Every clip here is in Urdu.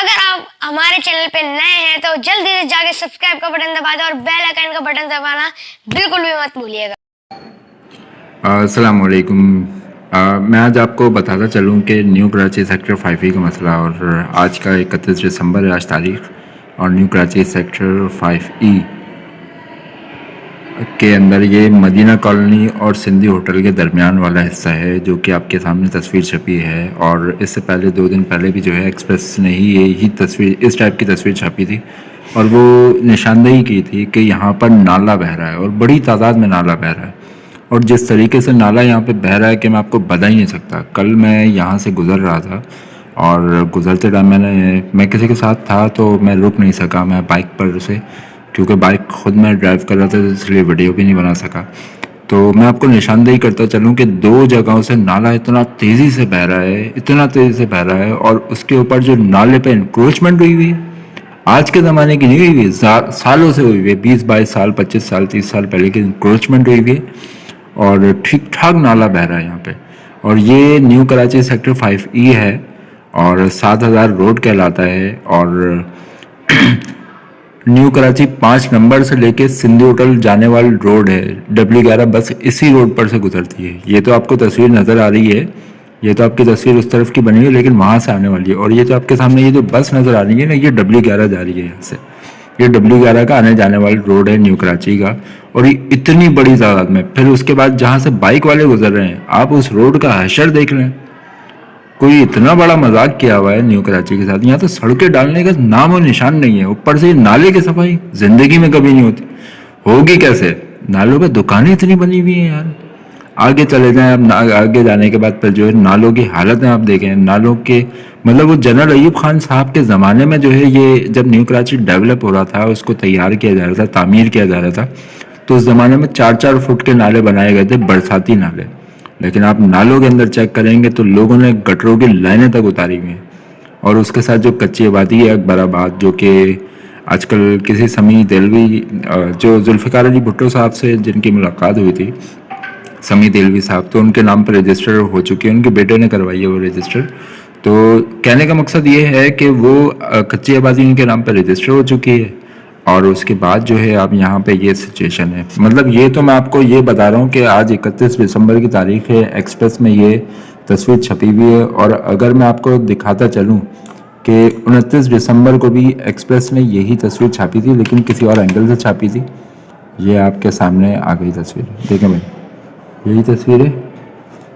اگر آپ ہمارے چینل پہ نئے ہیں تو جلدی سے جا کے سبسکرائب کا بٹن دبا دیں اور بیل آئکن کا بٹن دبانا بالکل بھی مت بھولیے گا۔ السلام علیکم۔ میں آج آپ کو بتاتا چلوں کہ new Karachi sector five E کا مسئلہ اور آج کا اکتیس دسمبر ہے آج تاریخ، اور new Karachi sector five E. کے اندر یہ مدینہ کالونی اور سندھی ہوٹل کے درمیان والا حصہ ہے جو کہ آپ کے سامنے تصویر چھپی ہے اور اس سے پہلے دو دن پہلے بھی جو ہے ایکسپریس نے ہی یہی تصویر اس ٹائپ کی تصویر چھپی تھی اور وہ نشاندہی کی تھی کہ یہاں پر نالا بہہ رہا ہے اور بڑی تعداد میں نالا بہہ رہا ہے اور جس طریقے سے نالا یہاں پہ بہہ رہا ہے کہ میں آپ کو بتا ہی نہیں سکتا۔ کل میں یہاں سے گزر رہا تھا اور گزرتے ٹائم میں نے میں کسی کے ساتھ تھا تو میں رک نہیں سکا، میں بائک پر سے کیونکہ بائک خود میں ڈرائیو کر رہا تھا، اس لیے ویڈیو بھی نہیں بنا سکا۔ تو میں آپ کو نشاندہی کرتا چلوں کہ دو جگہوں سے نالا اتنا تیزی سے بہہ رہا ہے، اتنا تیزی سے بہہ رہا ہے اور اس کے اوپر جو نالے پہ انکروچمنٹ ہوئی ہوئی ہے، آج کے زمانے کی نہیں ہوئی ہوئی سالوں سے ہوئی ہوئی ہے، بیس، بائیس سال، پچیس سال، تیس سال پہلے کی انکروچمنٹ ہوئی ہوئی ہے اور ٹھیک ٹھاک نالا بہہ رہا ہے یہاں پہ۔ اور یہ new Karachi sector five E ہے اور سات ہزار روڈ کہلاتا ہے اور نیو کراچی پانچ نمبر سے لے کے سندھی ہوٹل جانے والی روڈ ہے۔ ڈبلیو گیارہ بس اسی روڈ پر سے گزرتی ہے۔ یہ تو آپ کو تصویر نظر آ رہی ہے۔ یہ تو آپ کی تصویر اس طرف کی بنی ہے، لیکن وہاں سے آنے والی ہے۔ اور یہ تو آپ کے سامنے یہ جو بس نظر آ رہی ہے نا، یہ ڈبلیو گیارہ جا رہی ہے یہاں سے۔ یہ ڈبلیو گیارہ کا آنے جانے والی روڈ ہے نیو کراچی کا۔ اور یہ اتنی بڑی تعداد میں، پھر اس کے بعد جہاں سے بائک والے گزر رہے ہیں، آپ اس روڈ کا حشر دیکھ لیں۔ کوئی اتنا بڑا مذاق کیا ہوا ہے نیو کراچی کے ساتھ؟ یہاں تو سڑکیں ڈالنے کا نام و نشان نہیں ہے۔ اوپر سے نالے کی صفائی، زندگی میں کبھی نہیں ہوتی۔ ہوگی کیسے؟ نالوں پہ دکانیں اتنی بنی ہوئی ہیں یار۔ آگے چلے جائیں، اب آگے جانے کے بعد پھر جو ہے نالوں کی حالت آپ دیکھیں۔ نالوں کے مطلب وہ جنرل ایوب خان صاحب کے زمانے میں جو ہے یہ جب نیو کراچی ڈیولپ ہو رہا تھا، اس کو تیار کیا جا رہا تھا، تعمیر کیا جا رہا تھا، تو اس زمانے میں چار چار فٹ کے نالے بنائے گئے تھے، برساتی نالے۔ لیکن آپ نالوں کے اندر چیک کریں گے تو لوگوں نے گٹروں کی لائنیں تک اتاری ہوئی ہیں۔ اور اس کے ساتھ جو کچی آبادی ہے، اکبر آباد، جو کہ آج کل کسی سمی دلوی جو ذوالفقار علی بھٹو صاحب سے جن کی ملاقات ہوئی تھی سمی دلوی صاحب، تو ان کے نام پر رجسٹر ہو چکی ہے ان کے بیٹے نے کروائی ہے وہ رجسٹر۔ تو کہنے کا مقصد یہ ہے کہ وہ کچی آبادی ان کے نام پر رجسٹر ہو چکی ہے۔ اور اس کے بعد جو ہے اب یہاں پہ یہ سچویشن ہے۔ مطلب یہ تو میں آپ کو یہ بتا رہا ہوں کہ آج اکتیس دسمبر کی تاریخ ہے ایکسپریس میں یہ تصویر چھپی ہوئی ہے۔ اور اگر میں آپ کو دکھاتا چلوں کہ انتیس دسمبر کو بھی ایکسپریس نے یہی تصویر چھاپی تھی، لیکن کسی اور اینگل سے چھاپی تھی، یہ آپ کے سامنے آ گئی تصویر۔ دیکھیں بھائی، یہی تصویر ہے۔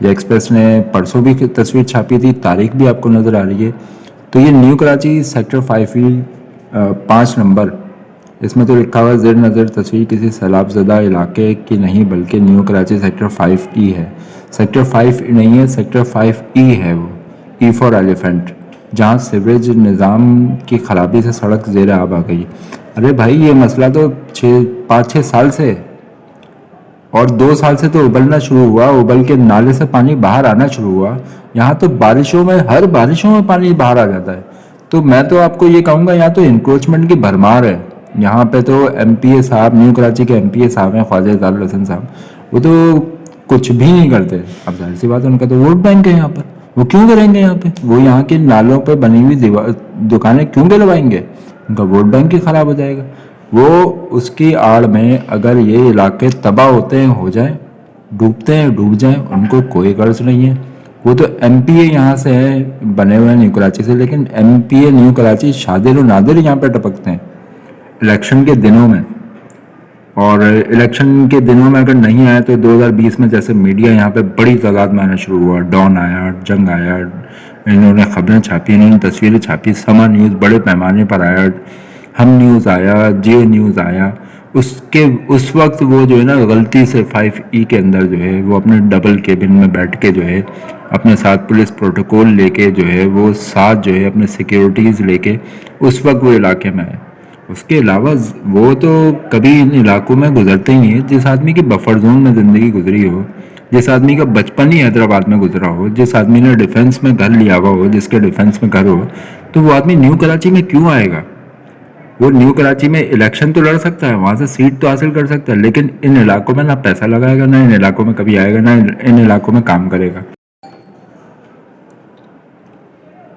یہ ایکسپریس نے پرسوں بھی تصویر چھاپی تھی، تاریخ بھی آپ کو نظر آ رہی ہے۔ تو یہ new Karachi sector five field پانچ نمبر اس میں تو لکھا ہوا زیر نظر تصویر کسی سیلاب زدہ علاقے کی نہیں بلکہ new Karachi sector five E ہے۔ سیکٹر فائیو نہیں ہے، سیکٹر فائیو ای ہے وہ۔ ای فور ایلیفنٹ، جہاں سیوریج نظام کی خرابی سے سڑک زیر آب آ گئی۔ ارے بھائی، یہ مسئلہ تو چھ، پانچ، چھ سال سے۔ اور دو سال سے تو ابلنا شروع ہوا، ابل کے نالے سے پانی باہر آنا شروع ہوا۔ یہاں تو بارشوں میں، ہر بارشوں میں پانی باہر آ جاتا ہے۔ تو میں تو آپ کو یہ کہوں گا، یہاں تو انکروچمنٹ کی بھرمار ہے۔ یہاں پہ تو ایم پی اے صاحب، نیو کراچی کے ایم پی اے صاحب ہیں، خواجہ اظہار الحسن صاحب۔ وہ تو کچھ بھی نہیں کرتے۔ اب ظاہر سی بات ہے، ان کا تو ووٹ بینک ہے یہاں پر۔ وہ کیوں کریں گے یہاں پہ؟ وہ یہاں کے نالوں پہ بنی ہوئی دکانیں کیوں دلوائیں گے؟ ان کا ووٹ بینک ہی خراب ہو جائے گا۔ وہ اس کی آڑ میں اگر یہ علاقے تباہ ہوتے ہیں، ہو جائیں، ڈوبتے ہیں، ڈوب جائیں، ان کو کوئی غرض نہیں ہے۔ وہ تو ایم پی اے یہاں سے ہے بنے ہوئے ہیں نیو کراچی سے، لیکن M P A new Karachi شادر و نادر یہاں پہ ٹپکتے ہیں۔ الیکشن کے دنوں میں۔ اور الیکشن کے دنوں میں اگر نہیں آئے تو دو ہزار بیس میں جیسے میڈیا یہاں پہ بڑی تعداد میں آنا شروع ہوا۔ ڈان آیا، جنگ آیا، انہوں نے خبریں چھاپی انہوں نے تصویریں چھاپی، سما نیوز بڑے پیمانے پر آیا، ہم نیوز آیا، جے نیوز آیا۔ اس کے، اس وقت وہ جو ہے نا غلطی سے فائیو ای کے اندر جو ہے، وہ اپنے ڈبل کیبن میں بیٹھ کے جو ہے، اپنے ساتھ پولیس پروٹوکول لے کے جو ہے، وہ ساتھ جو ہے اپنے سیکیورٹیز لے کے اس وقت وہ علاقے میں آئے۔ اس کے علاوہ وہ تو کبھی ان علاقوں میں گزرتے ہی ہیں، جس آدمی کی بفر زون میں زندگی گزری ہو، جس آدمی کا بچپن ہی حیدرآباد میں گزرا ہو، جس آدمی نے ڈیفنس میں گھر لیا ہوا ہو، جس کے ڈیفنس میں گھر ہو، تو وہ آدمی نیو کراچی میں کیوں آئے گا؟ وہ نیو کراچی میں الیکشن تو لڑ سکتا ہے، وہاں سے سیٹ تو حاصل کر سکتا ہے، لیکن ان علاقوں میں نہ پیسہ لگائے گا، نہ ان علاقوں میں کبھی آئے گا، نہ ان علاقوں میں کام کرے گا۔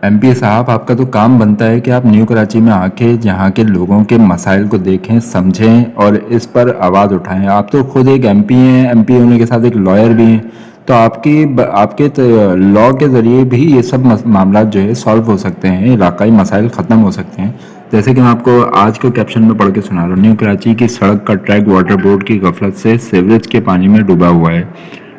ایم پی صاحب، آپ کا تو کام بنتا ہے کہ آپ نیو کراچی میں آ کے یہاں کے لوگوں کے مسائل کو دیکھیں، سمجھیں اور اس پر آواز اٹھائیں۔ آپ تو خود ایک ایم پی ہیں ایم پی ہونے کے ساتھ ایک لائر بھی ہیں۔ تو آپ کی آپ کے لاء کے ذریعے بھی یہ سب معاملات جو ہے سالو ہو سکتے ہیں، علاقائی مسائل ختم ہو سکتے ہیں۔ جیسے کہ میں آپ کو آج کو کیپشن میں پڑھ کے سنا رہا ہوں۔ نیو کراچی کی سڑک کا ٹریک واٹر بورڈ کی غفلت سے سیوریج کے پانی میں ڈوبا ہوا ہے۔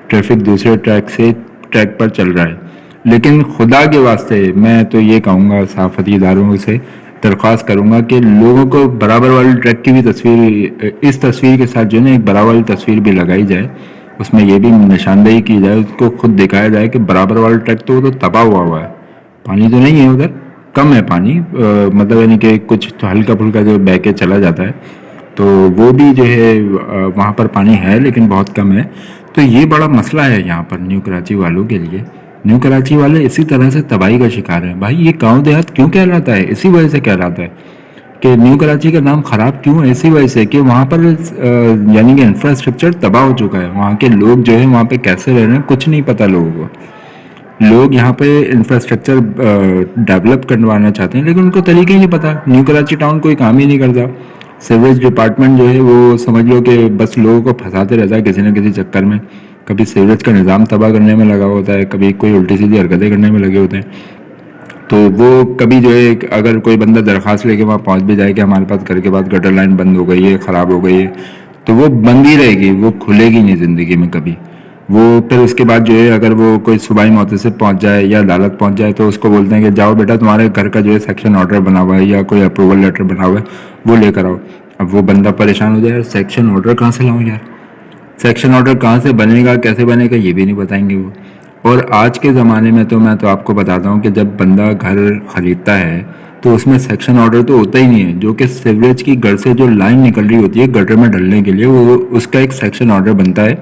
ٹریفک دوسرے ٹریک سے ٹریک پر چل رہا ہے۔ لیکن خدا کے واسطے میں تو یہ کہوں گا صحافتی اداروں سے درخواست کروں گا کہ لوگوں کو برابر والی ٹریک کی بھی تصویر، اس تصویر کے ساتھ جو ہے نا ایک برابر والی تصویر بھی لگائی جائے۔ اس میں یہ بھی نشاندہی کی جائے، اس کو خود دکھایا جائے کہ برابر والا ٹریک تو وہ تو تباہ ہوا ہوا ہے۔ پانی تو نہیں ہے ادھر، کم ہے پانی۔ مطلب یعنی کہ کچھ تو ہلکا پھلکا جو بہ کے چلا جاتا ہے۔ تو وہ بھی جو ہے وہاں پر پانی ہے لیکن بہت کم ہے۔ تو یہ بڑا مسئلہ ہے یہاں پر نیو کراچی والوں کے لیے۔ نیو کراچی والے اسی طرح سے تباہی کا شکار ہیں۔ بھائی، یہ گاؤں دیہات کیوں کہلاتا ہے اسی وجہ سے کہلاتا ہے کہ نیو کراچی کا نام خراب کیوں ہے؟ اسی وجہ سے کہ وہاں پر یعنی کہ انفراسٹرکچر تباہ ہو چکا ہے۔ وہاں کے لوگ جو ہے وہاں پہ کیسے رہ رہے ہیں؟ کچھ نہیں پتا لوگوں کو۔ لوگ یہاں پہ انفراسٹرکچر ڈیولپ کروانا چاہتے ہیں، لیکن ان کو طریقے ہی نہیں پتا نیو کراچی ٹاؤن کوئی کام ہی نہیں کرتا۔ سیوریج ڈپارٹمنٹ جو ہے، وہ سمجھ لو کہ بس لوگوں کو پھنساتے رہتا ہے کسی نہ کسی چکر میں۔ کبھی سیوریج کا نظام تباہ کرنے میں لگا ہوتا ہے، کبھی کوئی الٹی سیدھی حرکتیں کرنے میں لگے ہوتے ہیں۔ تو وہ کبھی جو ہے، اگر کوئی بندہ درخواست لے کے وہاں پہنچ بھی جائے کہ ہمارے پاس گھر کے بعد گٹر لائن بند ہو گئی ہے، خراب ہو گئی ہے، تو وہ بند ہی رہے گی، وہ کھلے گی نہیں زندگی میں کبھی۔ وہ پھر اس کے بعد جو ہے، اگر وہ کوئی صوبائی موتے سے پہنچ جائے یا عدالت پہنچ جائے، تو اس کو بولتے ہیں کہ جاؤ بیٹا، تمہارے گھر کا جو ہے سیکشن آرڈر بنا ہوا ہے یا کوئی اپروول لیٹر بنا ہوا ہے، وہ لے کر آؤ۔ اب وہ بندہ پریشان ہو جائے یار سیکشن آرڈر کہاں سے لاؤں یار؟ سیکشن آرڈر کہاں سے بنے گا کیسے بنے گا یہ بھی نہیں بتائیں گے وہ۔ اور آج کے زمانے میں تو میں تو آپ کو بتاتا ہوں کہ جب بندہ گھر خریدتا ہے تو اس میں سیکشن آرڈر تو ہوتا ہی نہیں ہے۔ جو کہ سیوریج کی گھر سے جو لائن نکل رہی ہوتی ہے گٹر میں ڈلنے کے لیے، وہ اس کا ایک سیکشن آرڈر بنتا ہے۔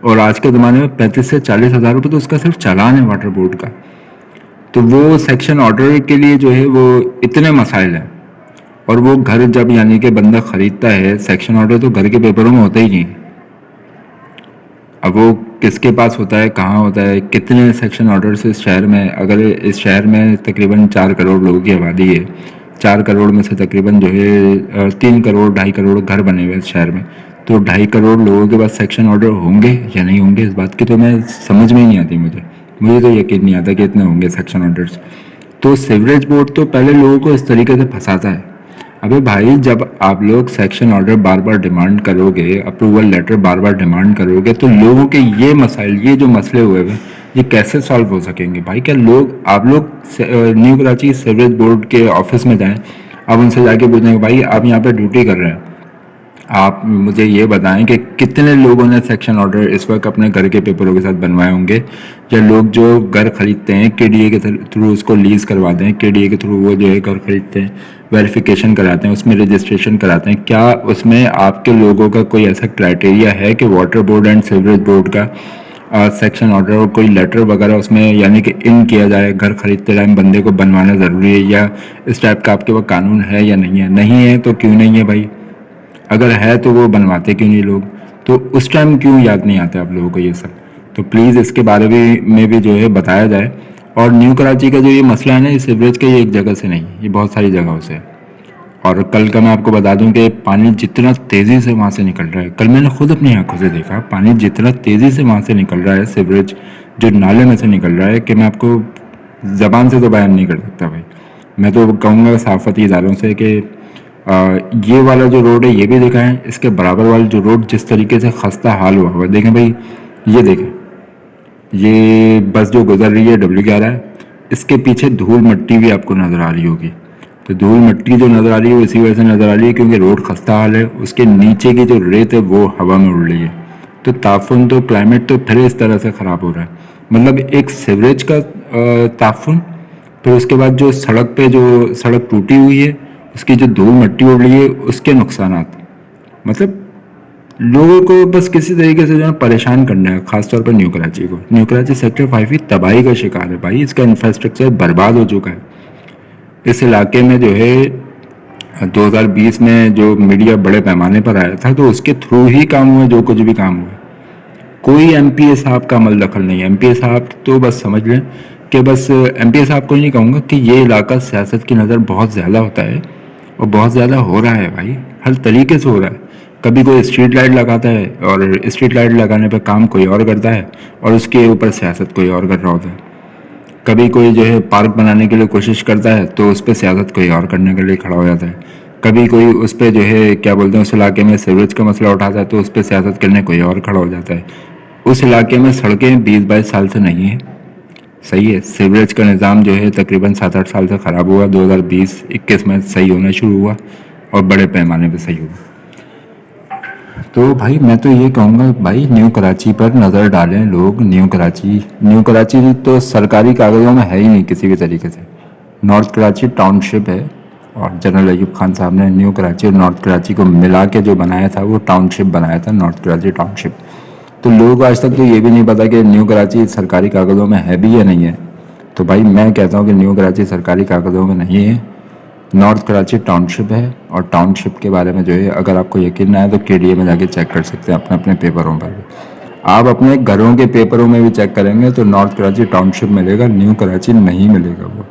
اور آج کے زمانے میں پینتیس سے چالیس ہزار روپے تو اس کا صرف چالان ہے واٹر بورڈ کا۔ تو وہ سیکشن آرڈر کے لیے جو ہے وہ اتنے مسائل ہیں۔ اور وہ گھر جب یعنی کہ بندہ خریدتا ہے سیکشن آرڈر تو گھر کے پیپروں میں ہوتا ہی نہیں اب وہ کس کے پاس ہوتا ہے، کہاں ہوتا ہے، کتنے سیکشن آرڈرس اس شہر میں، اگر اس شہر میں تقریباً چار کروڑ لوگوں کی آبادی ہے، چار کروڑ میں سے تقریباً جو ہے تین کروڑ، ڈھائی کروڑ گھر بنے ہوئے اس شہر میں۔ تو ڈھائی کروڑ لوگوں کے پاس سیکشن آرڈر ہوں گے یا نہیں ہوں گے؟ اس بات کی تو میں سمجھ میں ہی نہیں آتی مجھے۔ مجھے تو یقین نہیں آتا کہ اتنے ہوں گے سیکشن آرڈرس تو سیوریج بورڈ تو پہلے لوگوں کو اس طریقے سے پھنساتا ہے۔ ابھی بھائی، جب آپ لوگ سیکشن آرڈر بار بار ڈیمانڈ کرو گے اپروول لیٹر بار بار ڈیمانڈ کرو گے، تو لوگوں کے یہ مسائل، یہ جو مسئلے ہوئے ہوئے، یہ کیسے سالو ہو سکیں گے؟ بھائی، کیا لوگ، آپ لوگ نیو کراچی سیوریج بورڈ کے آفس میں جائیں، آپ ان سے جا کے پوچھیں گے، بھائی، آپ یہاں پہ ڈیوٹی کر رہے ہیں۔ آپ مجھے یہ بتائیں کہ کتنے لوگوں نے سیکشن آرڈر اس وقت اپنے گھر کے پیپروں کے ساتھ بنوائے ہوں گے؟ یا لوگ جو گھر خریدتے ہیں کے ڈی اے کے تھرو اس کو لیز کرواتے ہیں کے ڈی اے کے تھرو وہ جو ہے گھر خریدتے ہیں ویریفیکیشن کراتے ہیں، اس میں رجسٹریشن کراتے ہیں۔ کیا اس میں آپ کے لوگوں کا کوئی ایسا کرائٹیریا ہے کہ water board and sewerage board کا سیکشن آرڈر اور کوئی لیٹر وغیرہ اس میں یعنی کہ ان کیا جائے، گھر خریدتے ٹائم بندے کو بنوانا ضروری ہے یا اس ٹائپ کا آپ کے وہ قانون ہے یا نہیں ہے؟ نہیں ہے تو کیوں نہیں ہے بھائی؟ اگر ہے تو وہ بنواتے کیوں نہیں لوگ؟ تو اس ٹائم کیوں یاد نہیں آتے آپ لوگوں کو یہ سب؟ تو پلیز اس کے بارے میں بھی جو ہے بتایا جائے۔ اور نیو کراچی کا جو یہ مسئلہ ہے نا، یہ سیوریج کا یہ ایک جگہ سے نہیں، یہ بہت ساری جگہوں سے۔ اور کل کا میں آپ کو بتا دوں کہ پانی جتنا تیزی سے وہاں سے نکل رہا ہے، کل میں نے خود اپنی آنکھوں سے دیکھا، پانی جتنا تیزی سے وہاں سے نکل رہا ہے، سیوریج جو نالے میں سے نکل رہا ہے، کہ میں آپ کو زبان سے تو بیان نہیں کر سکتا بھائی۔ میں تو کہوں گا صحافتی اداروں سے کہ یہ والا جو روڈ ہے، یہ بھی دکھائیں۔ اس کے برابر والا جو روڈ جس طریقے سے خستہ حال ہوا ہوا دیکھیں بھائی، یہ دیکھیں۔ یہ بس جو گزر رہی ہے ڈبلیو گیارہ ہے اس کے پیچھے دھول مٹی بھی آپ کو نظر آ رہی ہوگی۔ تو دھول مٹی جو نظر آ رہی ہے اسی وجہ سے نظر آ رہی ہے کیونکہ روڈ خستہ حال ہے۔ اس کے نیچے کی جو ریت ہے، وہ ہوا میں اڑ رہی ہے۔ تو تعفن، تو کلائمیٹ تو پھر اس طرح سے خراب ہو رہا ہے۔ مطلب ایک سیوریج کا تعفن، پھر اس کے بعد جو سڑک پہ جو سڑک ٹوٹی ہوئی ہے اس کی جو دھول مٹی اڑ رہی ہے، اس کے نقصانات۔ مطلب لوگوں کو بس کسی طریقے سے جو ہے پریشان کرنا ہے، خاص طور پر نیو کراچی کو۔ نیو کراچی سیکٹر فائیو ہی تباہی کا شکار ہے بھائی، اس کا انفراسٹرکچر برباد ہو چکا ہے۔ اس علاقے میں جو ہے، دو ہزار بیس میں جو میڈیا بڑے پیمانے پر آیا تھا، تو اس کے تھرو ہی کام ہوا، جو کچھ بھی کام ہوا۔ کوئی ایم پی اے صاحب کا عمل دخل نہیں ہے۔ ایم پی اے صاحب تو بس سمجھ لیں کہ بس ایم پی اے صاحب کو نہیں کہوں گا کہ یہ علاقہ سیاست کی نظر بہت زیادہ ہوتا ہے۔ اور بہت زیادہ ہو رہا ہے بھائی، ہر طریقے سے ہو رہا ہے۔ کبھی کوئی اسٹریٹ لائٹ لگاتا ہے اور اسٹریٹ لائٹ لگانے پہ کام کوئی اور کرتا ہے اور اس کے اوپر سیاست کوئی اور کر رہا ہوتا ہے۔ کبھی کوئی جو ہے پارک بنانے کے لیے کوشش کرتا ہے تو اس پہ سیاست کوئی اور کرنے کے لیے کھڑا ہو جاتا ہے۔ کبھی کوئی اس پہ جو ہے کیا بولتے ہیں، اس علاقے میں سیوریج کا مسئلہ اٹھاتا ہے تو اس پہ سیاست کرنے کوئی اور کھڑا ہو جاتا ہے۔ اس علاقے میں سڑکیں بیس بائیس سال سے نہیں ہیں۔ صحیح ہے، سیوریج کا نظام جو ہے تقریباً سات آٹھ سال سے خراب ہوا، دو ہزار بیس، اکیس میں صحیح ہونا شروع ہوا اور بڑے پیمانے پہ صحیح ہوا۔ تو بھائی، میں تو یہ کہوں گا، بھائی، نیو کراچی پر نظر ڈالیں لوگ، نیو کراچی۔ نیو کراچی تو سرکاری کاغذوں میں ہے ہی نہیں کسی بھی طریقے سے۔ نارتھ کراچی ٹاؤن شپ ہے اور جنرل ایوب خان صاحب نے نیو کراچی اور نارتھ کراچی کو ملا کے جو بنایا تھا، وہ ٹاؤن شپ بنایا تھا، نارتھ کراچی ٹاؤن شپ تو لوگوں کو آج تک تو یہ بھی نہیں پتا کہ نیو کراچی سرکاری کاغذوں میں ہے بھی یا نہیں ہے۔ تو بھائی میں کہتا ہوں کہ نیو کراچی سرکاری کاغذوں میں نہیں ہے۔ نارتھ کراچی ٹاؤن شپ ہے اور ٹاؤن شپ کے بارے میں جو ہے، اگر آپ کو یقین نہ ہے تو کے ڈی اے میں جا کے چیک کر سکتے ہیں اپنے اپنے پیپروں پر۔ بھی آپ اپنے گھروں کے پیپروں میں بھی چیک کریں گے تو نارتھ کراچی ٹاؤن شپ ملے گا، نیو کراچی نہیں ملے گا وہ۔